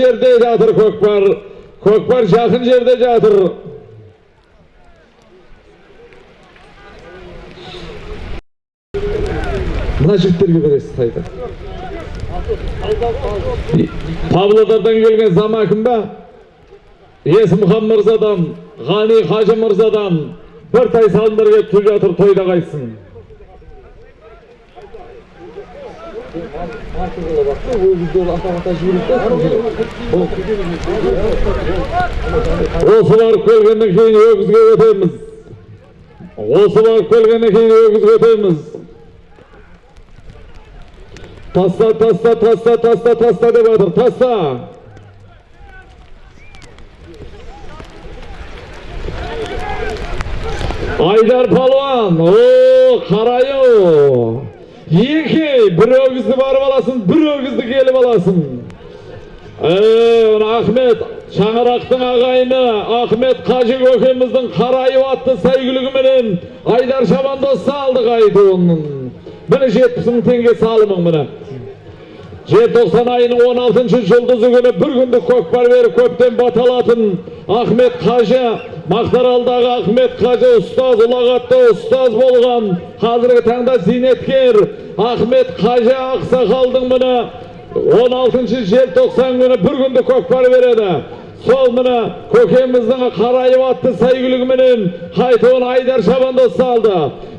жерде жатыр көкпар. көкпар жақын жерде жатыр. мына жігіттерге бересіз қайта павлодардан келген замакин ба? Есімхан мырзадан ғани қажы мырзадан бір тай салымдар келіп жатыр тойда қайтсын осы барып келгеннен кейін өгізге өтеміз. Осы барып келгеннен кейін өгізге өтеміз. Таста таста таста таста таста деп жатыр таста айдар палуан о қараю екі өгізді барып аласың өгізді келіп аласың. Ee, Ахмет Шаңырақтың ағайыны Ахмет Қажы көкеміздің қарайып атты сәйгүлігіменен Айдар Шабандоз салдық айтуының міне жетпіс мың теңге салымың міне. Желтоқсан айының 16 жұлдызы күні бір күндік көкпар беріп көптен баталатын Ахмет Қажы Мақтаралдағы Ахмет Қажы ұстаз ұлағатты ұстаз болған қазіргі таңда зейнеткер Ахмет Қажы Ақсақалдың міне 16 желтоқсан күні бір күнді көкпар береді сол міне көкеміздің қарайып атты сәйгүлігіменен қайтуын айдар шабандоз салды